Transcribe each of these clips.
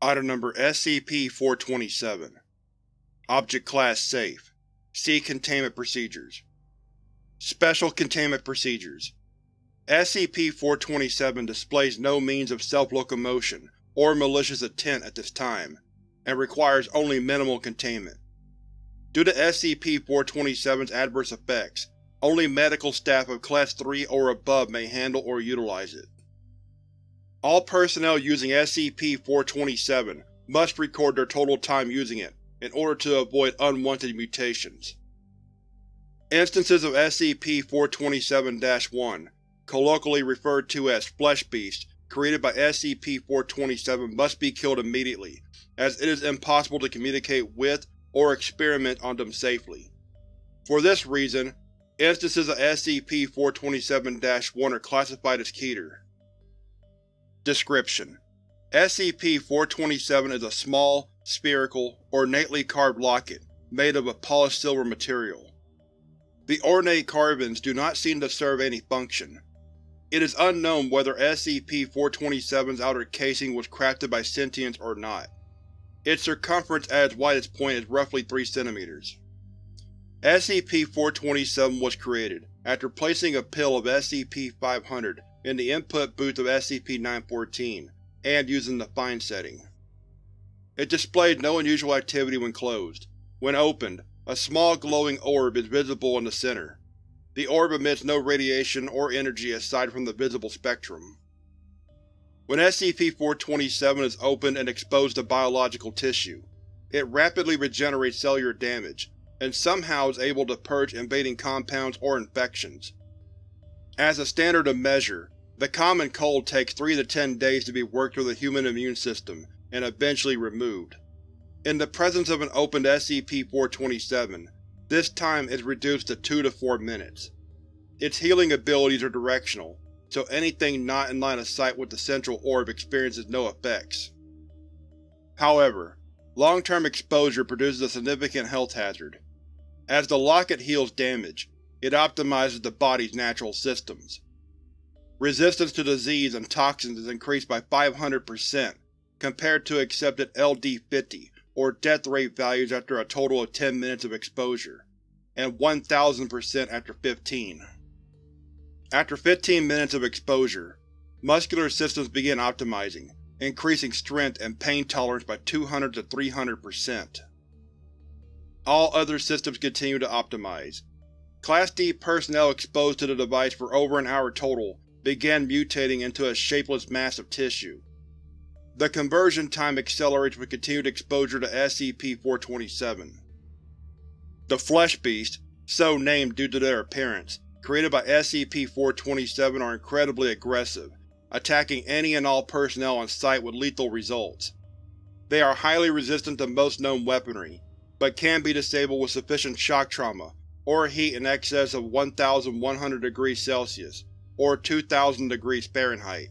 Item Number SCP-427 Object Class Safe See Containment Procedures Special Containment Procedures SCP-427 displays no means of self-locomotion or malicious intent at this time, and requires only minimal containment. Due to SCP-427's adverse effects, only medical staff of Class 3 or above may handle or utilize it. All personnel using SCP-427 must record their total time using it in order to avoid unwanted mutations. Instances of SCP-427-1, colloquially referred to as Flesh Beasts, created by SCP-427 must be killed immediately, as it is impossible to communicate with or experiment on them safely. For this reason, instances of SCP-427-1 are classified as Keter. Description: SCP-427 is a small, spherical, ornately carved locket made of a polished silver material. The ornate carvings do not seem to serve any function. It is unknown whether SCP-427's outer casing was crafted by sentients or not. Its circumference at its widest point is roughly 3 cm. SCP-427 was created after placing a pill of SCP-500 in the input booth of SCP-914, and using the Fine setting. It displays no unusual activity when closed. When opened, a small glowing orb is visible in the center. The orb emits no radiation or energy aside from the visible spectrum. When SCP-427 is opened and exposed to biological tissue, it rapidly regenerates cellular damage, and somehow is able to purge invading compounds or infections. As a standard of measure, the common cold takes 3 to 10 days to be worked through the human immune system and eventually removed. In the presence of an opened SCP-427, this time is reduced to 2 to 4 minutes. Its healing abilities are directional, so anything not in line of sight with the central orb experiences no effects. However, long-term exposure produces a significant health hazard. As the locket heals damage, it optimizes the body's natural systems. Resistance to disease and toxins is increased by 500% compared to accepted LD-50 or death rate values after a total of 10 minutes of exposure, and 1000% after 15. After 15 minutes of exposure, muscular systems begin optimizing, increasing strength and pain tolerance by 200 to 300%. All other systems continue to optimize. Class D personnel exposed to the device for over an hour total began mutating into a shapeless mass of tissue. The conversion time accelerates with continued exposure to SCP-427. The Flesh Beasts, so named due to their appearance, created by SCP-427 are incredibly aggressive, attacking any and all personnel on site with lethal results. They are highly resistant to most known weaponry, but can be disabled with sufficient shock trauma or heat in excess of 1100 degrees Celsius, or 2000 degrees Fahrenheit.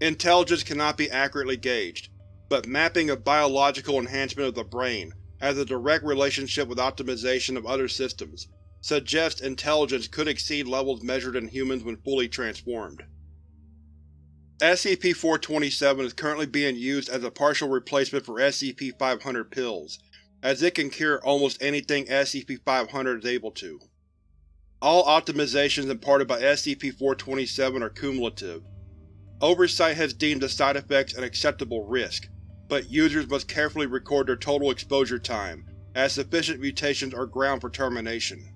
Intelligence cannot be accurately gauged, but mapping of biological enhancement of the brain has a direct relationship with optimization of other systems, suggests intelligence could exceed levels measured in humans when fully transformed. SCP-427 is currently being used as a partial replacement for SCP-500 pills, as it can cure almost anything SCP-500 is able to. All optimizations imparted by SCP-427 are cumulative. Oversight has deemed the side effects an acceptable risk, but users must carefully record their total exposure time, as sufficient mutations are ground for termination.